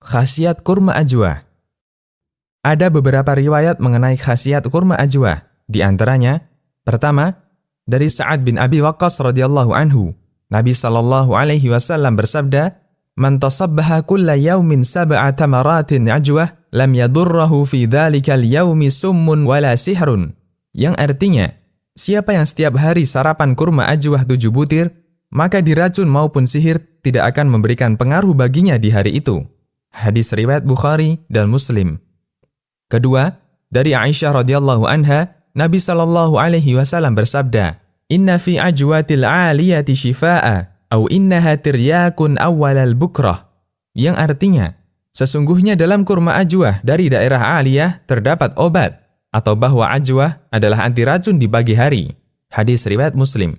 Khasiat kurma ajwa Ada beberapa riwayat mengenai khasiat kurma ajwa. Di antaranya, pertama, dari Sa'ad bin Abi Waqqas radhiyallahu anhu, Nabi sallallahu alaihi wasallam bersabda, "Man tasabbaha kulla yaumin sab'a tamaratin ajwa, lam yadurrahu fi dhalikal yaumi summun wala sihrun." Yang artinya, siapa yang setiap hari sarapan kurma ajwah tujuh butir, maka diracun maupun sihir tidak akan memberikan pengaruh baginya di hari itu. Hadis riwayat Bukhari dan Muslim. Kedua, dari Aisyah radhiyallahu anha, Nabi sallallahu alaihi wasallam bersabda, "Inna fi ajwatil 'aliyati shifaa'a au innaha tiryakun awwalal bukrah." Yang artinya, sesungguhnya dalam kurma ajwah dari daerah aliyah terdapat obat atau bahwa ajwah adalah anti racun di pagi hari. Hadis riwayat Muslim.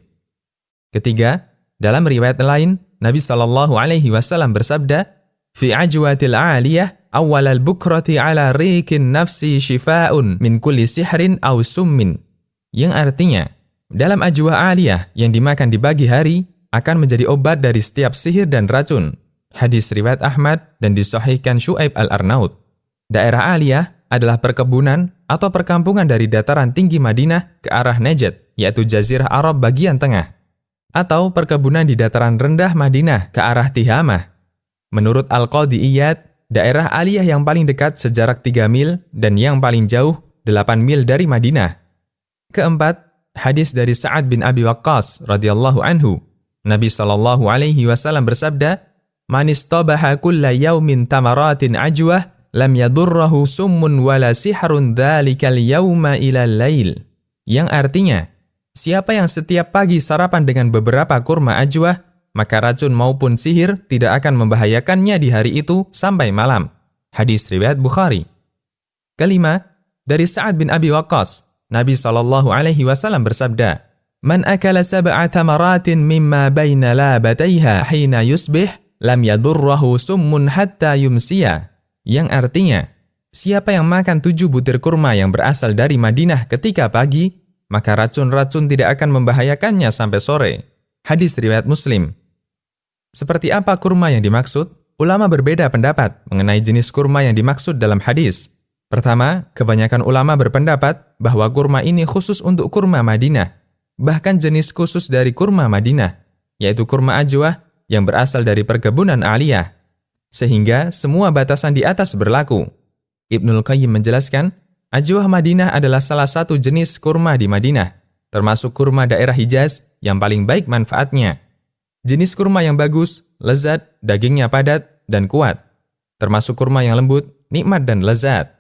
Ketiga, dalam riwayat lain, Nabi sallallahu alaihi wasallam bersabda, Fi ajwatil aliyah awal al-bukrati ala rikin nafsi shifa'un min kulli sihrin aw summin. Yang artinya, dalam ajwa aliyah yang dimakan di pagi hari akan menjadi obat dari setiap sihir dan racun. Hadis riwayat Ahmad dan disahihkan Shu'aib al-Arnaud. Daerah aliyah adalah perkebunan atau perkampungan dari dataran tinggi Madinah ke arah Najd, yaitu Jazirah Arab bagian tengah. Atau perkebunan di dataran rendah Madinah ke arah Tihamah, Menurut Al-Qadi Iyad, daerah aliyah yang paling dekat sejarak 3 mil dan yang paling jauh 8 mil dari Madinah. Keempat, hadis dari Sa'ad bin Abi Waqqas radhiyallahu anhu. Nabi sallallahu alaihi wasallam bersabda, "Man istabaha kulla yaumin tamaratin ajwah lam yadurrahu summun wala sihrun dzalikal yauma ila lail." Yang artinya, siapa yang setiap pagi sarapan dengan beberapa kurma ajwah, maka racun maupun sihir tidak akan membahayakannya di hari itu sampai malam. Hadis riwayat Bukhari. Kelima, dari Sa'ad bin Abi Waqqas, Nabi sallallahu alaihi wasallam bersabda, "Man akala sab'a tamaratin mimma baina labataiha hina yusbih, lam yadurrahu summun hatta yumsiya." Yang artinya, siapa yang makan tujuh butir kurma yang berasal dari Madinah ketika pagi, maka racun-racun tidak akan membahayakannya sampai sore. Hadis riwayat Muslim. Seperti apa kurma yang dimaksud? Ulama berbeda pendapat mengenai jenis kurma yang dimaksud dalam hadis. Pertama, kebanyakan ulama berpendapat bahwa kurma ini khusus untuk kurma Madinah. Bahkan jenis khusus dari kurma Madinah, yaitu kurma ajwah yang berasal dari perkebunan aliyah. Sehingga semua batasan di atas berlaku. Ibnul Qayyim menjelaskan, ajwah Madinah adalah salah satu jenis kurma di Madinah, termasuk kurma daerah Hijaz yang paling baik manfaatnya. Jenis kurma yang bagus, lezat, dagingnya padat, dan kuat. Termasuk kurma yang lembut, nikmat dan lezat.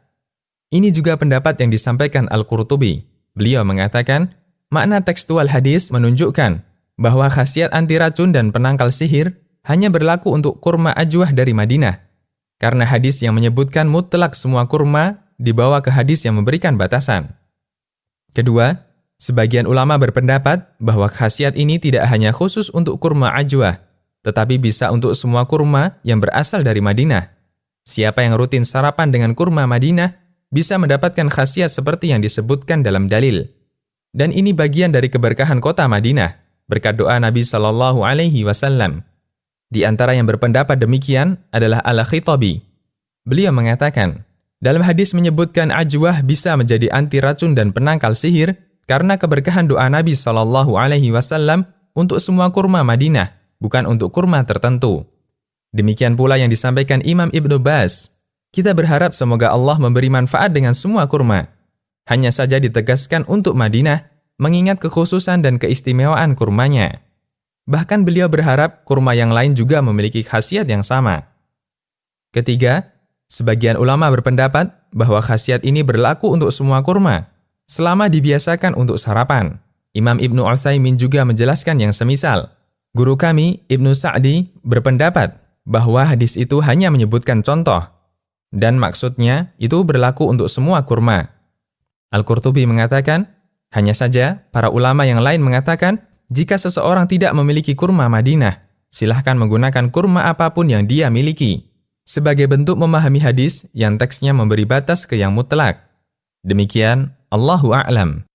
Ini juga pendapat yang disampaikan Al-Qurtubi. Beliau mengatakan, makna tekstual hadis menunjukkan bahwa khasiat anti racun dan penangkal sihir hanya berlaku untuk kurma ajwah dari Madinah. Karena hadis yang menyebutkan mutlak semua kurma dibawa ke hadis yang memberikan batasan. Kedua, Sebagian ulama berpendapat bahwa khasiat ini tidak hanya khusus untuk kurma ajwa, tetapi bisa untuk semua kurma yang berasal dari Madinah. Siapa yang rutin sarapan dengan kurma Madinah bisa mendapatkan khasiat seperti yang disebutkan dalam dalil. Dan ini bagian dari keberkahan kota Madinah, berkat doa Nabi Shallallahu Alaihi Wasallam. Di antara yang berpendapat demikian adalah Al-Khitabi. Beliau mengatakan, dalam hadis menyebutkan ajwah bisa menjadi anti racun dan penangkal sihir, karena keberkahan doa Nabi Shallallahu Alaihi Wasallam untuk semua kurma Madinah, bukan untuk kurma tertentu. Demikian pula yang disampaikan Imam Ibnu Bas. Kita berharap semoga Allah memberi manfaat dengan semua kurma. Hanya saja ditegaskan untuk Madinah, mengingat kekhususan dan keistimewaan kurmanya. Bahkan beliau berharap kurma yang lain juga memiliki khasiat yang sama. Ketiga, sebagian ulama berpendapat bahwa khasiat ini berlaku untuk semua kurma, selama dibiasakan untuk sarapan. Imam Ibnu Utsaimin juga menjelaskan yang semisal. Guru kami, Ibnu Sa'di, berpendapat bahwa hadis itu hanya menyebutkan contoh, dan maksudnya itu berlaku untuk semua kurma. Al-Qurtubi mengatakan, hanya saja para ulama yang lain mengatakan, jika seseorang tidak memiliki kurma Madinah, silahkan menggunakan kurma apa pun yang dia miliki, sebagai bentuk memahami hadis yang teksnya memberi batas ke yang mutlak. Demikian الله أعلم.